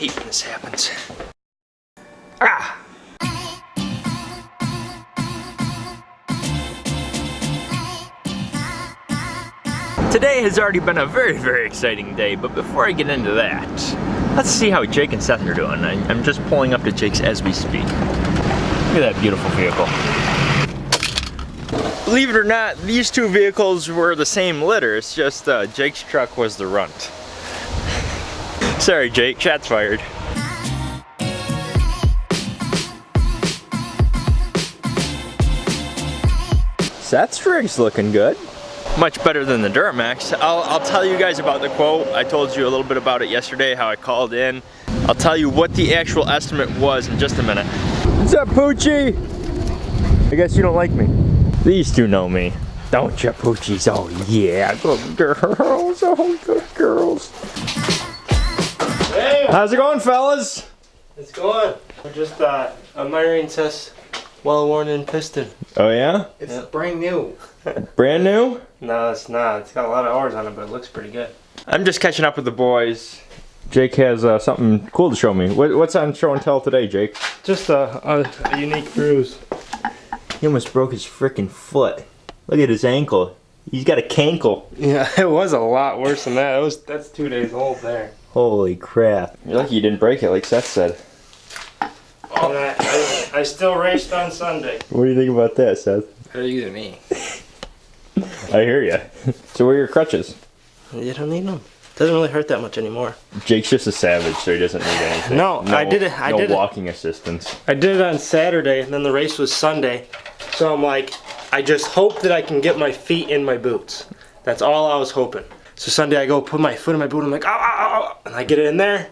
hate when this happens. Ah! Today has already been a very, very exciting day, but before I get into that, let's see how Jake and Seth are doing. I'm just pulling up to Jake's as we speak. Look at that beautiful vehicle. Believe it or not, these two vehicles were the same litter, it's just uh, Jake's truck was the runt. Sorry Jake, shots fired. Seth's rig's looking good much better than the Duramax. I'll, I'll tell you guys about the quote. I told you a little bit about it yesterday, how I called in. I'll tell you what the actual estimate was in just a minute. What's up, Poochie? I guess you don't like me. These two know me. Don't you, Poochies? Oh, yeah, good girls. Oh, good girls. Hey! How's it going, fellas? It's going. We're just uh, admiring Seth's well-worn-in piston. Oh, yeah? It's yeah. brand new. Brand new? No, it's not. It's got a lot of hours on it, but it looks pretty good. I'm just catching up with the boys. Jake has uh, something cool to show me. What, what's on show and tell today, Jake? Just a, a, a unique bruise. He almost broke his freaking foot. Look at his ankle. He's got a cankle. Yeah, it was a lot worse than that. It was that's two days old there. Holy crap. You're lucky you didn't break it like Seth said. Oh, I, I, I still raced on Sunday. What do you think about that, Seth? Better you than me. I hear you. So where are your crutches? You don't need them. Doesn't really hurt that much anymore. Jake's just a savage, so he doesn't need anything. No, no I did it. I no did walking it. assistance. I did it on Saturday, and then the race was Sunday. So I'm like, I just hope that I can get my feet in my boots. That's all I was hoping. So Sunday I go put my foot in my boot. I'm like, ow, ow, ow, and I get it in there.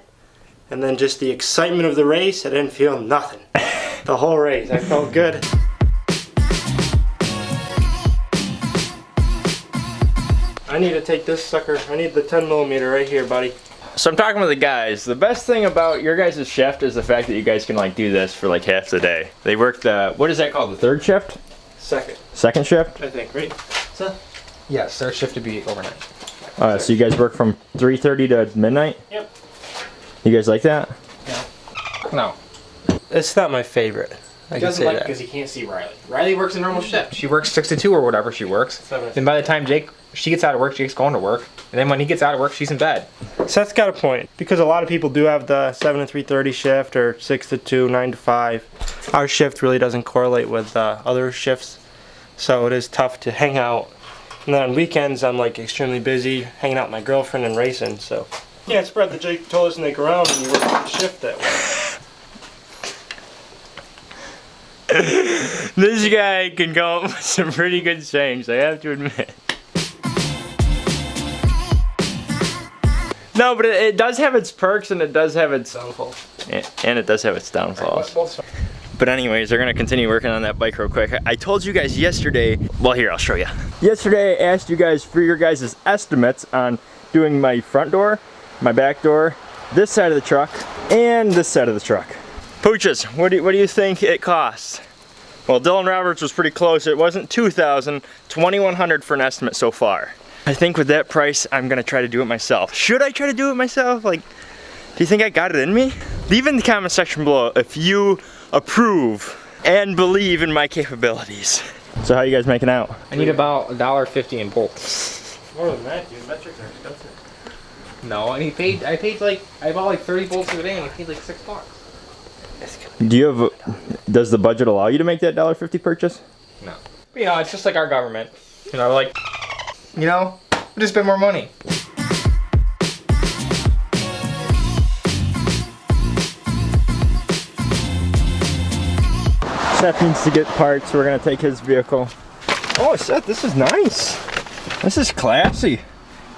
And then just the excitement of the race, I didn't feel nothing. the whole race, I felt good. I need to take this sucker. I need the 10 millimeter right here, buddy. So I'm talking with the guys. The best thing about your guys' shift is the fact that you guys can like do this for like half the day. They work the, what is that called, the third shift? Second. Second shift? I think, right? So, yes, third shift to be overnight. Alright, so you guys work from 3.30 to midnight? Yep. You guys like that? Yeah. No. It's not my favorite. I he doesn't like because he can't see Riley. Riley works a normal shift. She works 6 to 2 or whatever she works. Seven. Then by the time Jake, she gets out of work, Jake's going to work. And then when he gets out of work, she's in bed. Seth's got a point. Because a lot of people do have the 7 to 3.30 shift or 6 to 2, 9 to 5. Our shift really doesn't correlate with uh, other shifts. So it is tough to hang out. And then on weekends, I'm like extremely busy hanging out with my girlfriend and racing. So yeah, spread the Jake told us to make around and you work the shift that way. this guy can come up with some pretty good sayings, I have to admit. No, but it, it does have its perks and it does have its downfall. And it does have its downfalls. But anyways, they're gonna continue working on that bike real quick. I told you guys yesterday, well here, I'll show you. Yesterday I asked you guys for your guys' estimates on doing my front door, my back door, this side of the truck, and this side of the truck. Pooches, what do, you, what do you think it costs? Well, Dylan Roberts was pretty close. It wasn't 2,000, 2,100 for an estimate so far. I think with that price, I'm gonna try to do it myself. Should I try to do it myself? Like, do you think I got it in me? Leave in the comment section below if you approve and believe in my capabilities. So how you guys making out? I need about a dollar fifty in bolts. More than that, dude. Metrics are expensive. No, and he paid. I paid like I bought like thirty bolts the day, and he paid like six bucks. Do you have? A, does the budget allow you to make that dollar fifty purchase? No. You know, it's just like our government. You know, like, you know, we just spend more money. Seth needs to get parts. We're gonna take his vehicle. Oh, Seth, this is nice. This is classy.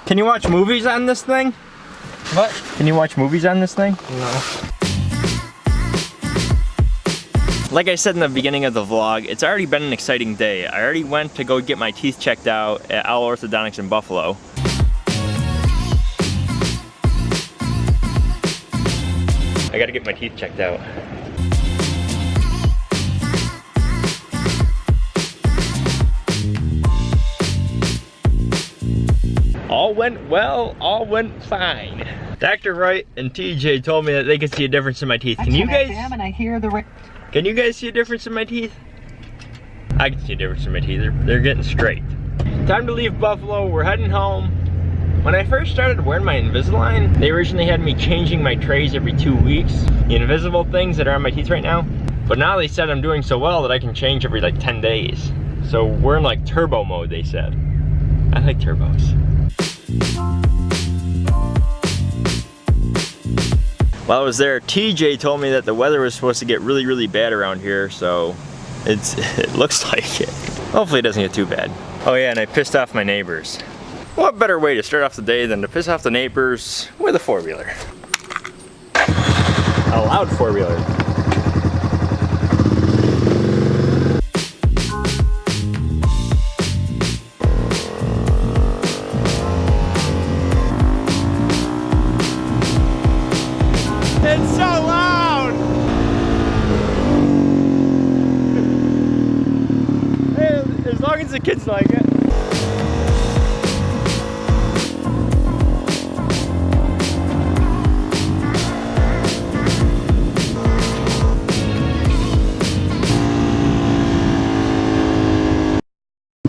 Can you watch movies on this thing? What? Can you watch movies on this thing? No. Like I said in the beginning of the vlog, it's already been an exciting day. I already went to go get my teeth checked out at Owl Orthodontics in Buffalo. I gotta get my teeth checked out. Went well, all went fine. Dr. Wright and TJ told me that they could see a difference in my teeth. Can you guys? and I hear the Can you guys see a difference in my teeth? I can see a difference in my teeth. They're, they're getting straight. Time to leave Buffalo. We're heading home. When I first started wearing my Invisalign, they originally had me changing my trays every two weeks. The invisible things that are on my teeth right now. But now they said I'm doing so well that I can change every like 10 days. So we're in like turbo mode, they said. I like turbos. While I was there, TJ told me that the weather was supposed to get really, really bad around here, so it's it looks like it. Hopefully it doesn't get too bad. Oh yeah, and I pissed off my neighbors. What better way to start off the day than to piss off the neighbors with a four-wheeler? A loud four-wheeler. It's so loud! hey, as long as the kids like it.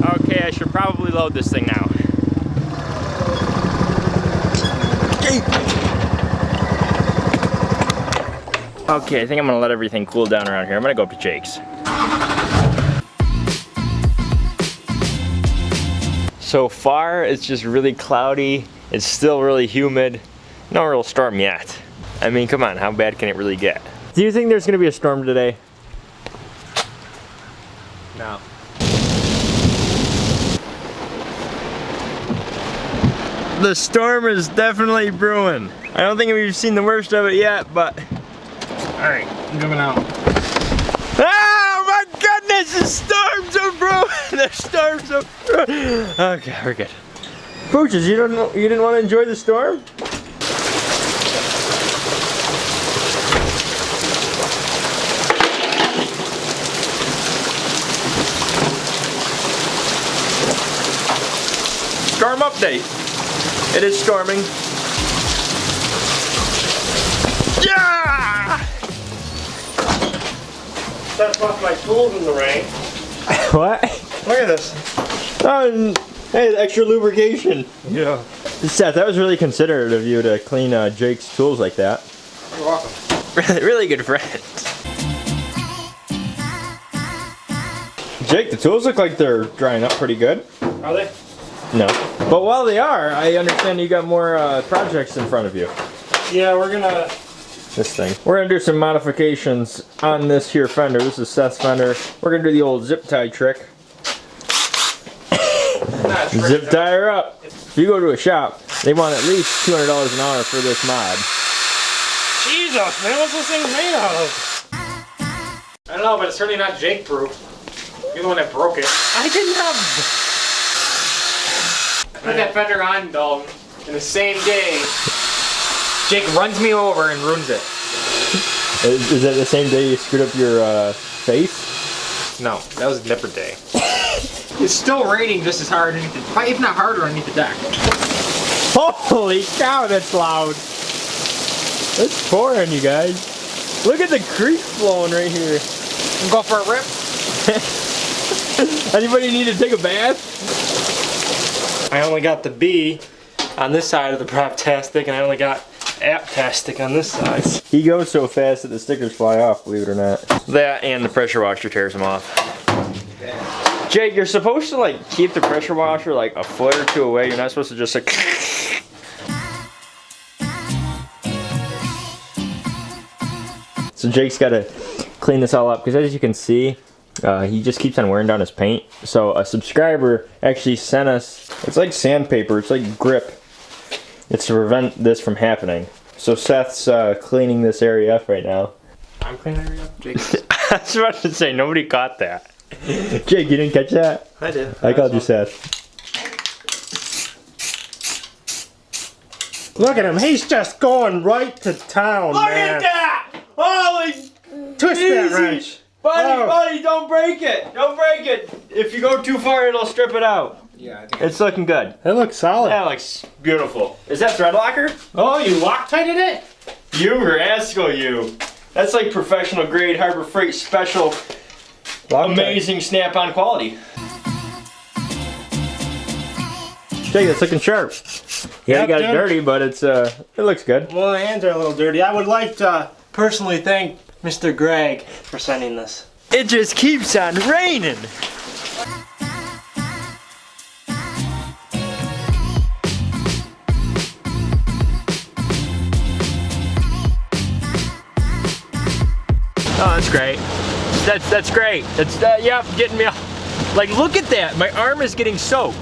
Okay, I should probably load this thing now. Okay, I think I'm gonna let everything cool down around here. I'm gonna go up to Jake's. So far, it's just really cloudy. It's still really humid. No real storm yet. I mean, come on, how bad can it really get? Do you think there's gonna be a storm today? No. The storm is definitely brewing. I don't think we've seen the worst of it yet, but Alright, I'm coming out. Oh my goodness, the storms are brewing. The storms are brewing. Okay, we're good. Pooches, you don't you didn't want to enjoy the storm? Storm update. It is storming. That's left my tools in the rain. What? Look at this. Oh, hey, extra lubrication. Yeah. Seth, that was really considerate of you to clean uh, Jake's tools like that. You're welcome. Really, really good friend. Jake, the tools look like they're drying up pretty good. Are they? No. But while they are, I understand you got more uh, projects in front of you. Yeah, we're gonna. This thing. We're gonna do some modifications on this here fender. This is Seth's fender. We're gonna do the old zip tie trick. Zip tie her up. If you go to a shop, they want at least $200 an hour for this mod. Jesus, man, what's this thing made out of? I don't know, but it's certainly not Jake proof. You're the one that broke it. I didn't have. Put that fender on, Dalton, in the same day. Jake runs me over and ruins it. Is, is that the same day you screwed up your uh, face? No, that was a different day. it's still raining just as hard underneath the, probably if not harder underneath the deck. Holy cow, that's loud. It's pouring, you guys. Look at the creek flowing right here. Go for a rip. Anybody need to take a bath? I only got the B on this side of the prop-tastic, and I only got app-tastic on this side. He goes so fast that the stickers fly off, believe it or not. That and the pressure washer tears them off. Jake, you're supposed to like keep the pressure washer like a foot or two away. You're not supposed to just like. So Jake's got to clean this all up because as you can see, uh, he just keeps on wearing down his paint. So a subscriber actually sent us, it's like sandpaper, it's like grip. It's to prevent this from happening. So Seth's uh, cleaning this area up right now. I'm cleaning it up, Jake. I was about to say, nobody caught that. Jake, you didn't catch that? I did. I called you Seth. Look at him. He's just going right to town, Look man. that! Holy Twist Easy. that wrench. Buddy, Oh. buddy, don't break it. Don't break it. If you go too far, it'll strip it out. Yeah, I It's looking good. It looks solid. That looks beautiful. Is that thread locker? Oh, you Loctited it? You rascal, you. That's like professional grade Harbor Freight special Loctite. amazing snap-on quality. Jake, that's looking sharp. Yeah, Yep, you got it dirty, but it's uh, it looks good. Well, the hands are a little dirty. I would like to personally thank Mr. Greg for sending this. It just keeps on raining. Great. That's that's great. That's uh, yep, getting me. Like, look at that. My arm is getting soaked.